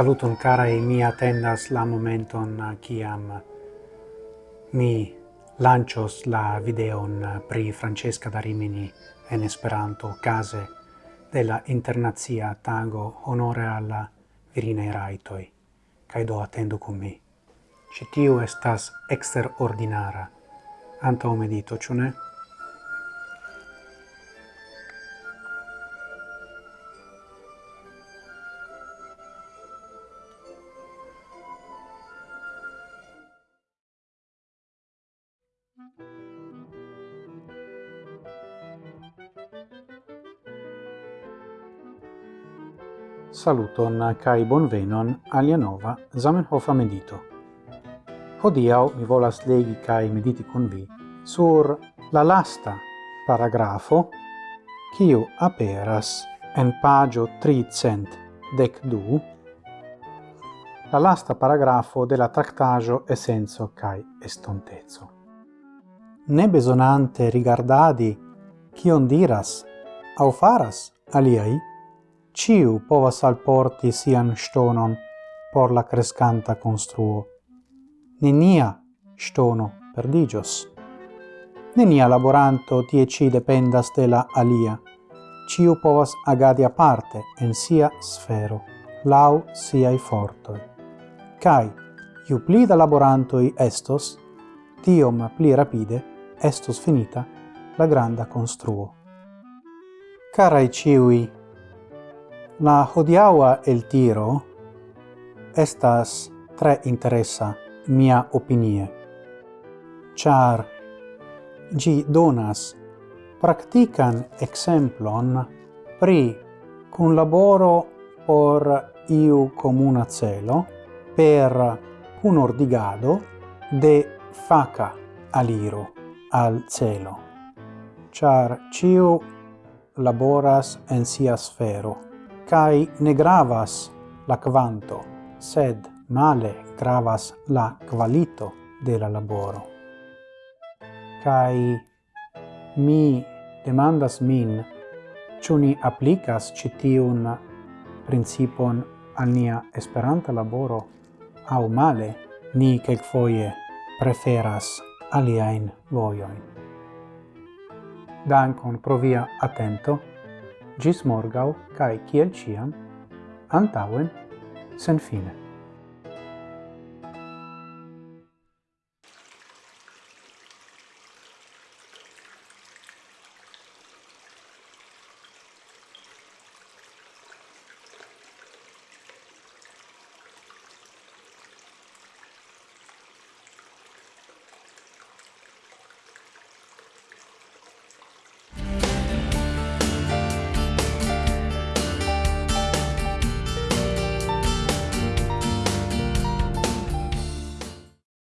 Saluton e mi attendas la momenton kiam mi lancios la videon pri Francesca da Rimini en Esperanto case della internazia tago honore alla virinae raitoi, kai do attendu cum mi. Citiu estas exterordinara, antao medito, ciune? Saluton kai bonvenon alia nova Zamenhof medito. Hodiau mi volas legi kai mediti con vi sur la lasta paragrafo kiu aperas en pagio 300 dec du la lasta paragrafo de la tractajo essenzo kai estontezo ne besonante rigardadi cion diras au faras aliai, ciu povas alporti sian stonon por la crescanta construo. Nenia stono perdigios. Nenia laboranto tie ci dependas de la alia. Ciu povas agadi aparte en sia sfero, lau siai fortoi. Cai, iu pli da laborantoi estos, tiom pli rapide estos finita la granda construo. Carai ciui, la hodiaua el tiro estas tre interessa mia opinie, char gi donas practican exemplon pri cun laboro por iu comuna celo per un ordigado de faca aliro al celo, char ciu laboras en sia sfero, cae ne gravas la quanto, sed male gravas la qualito de la laboro. Cae mi demandas min, ciu ni applicas citiun principon al nia esperanta laboro, au male ni quelquefoie preferas aliaen voioin. Dankon pro via attento, gis morgau, cae ciel ciam, antauen, sen fine.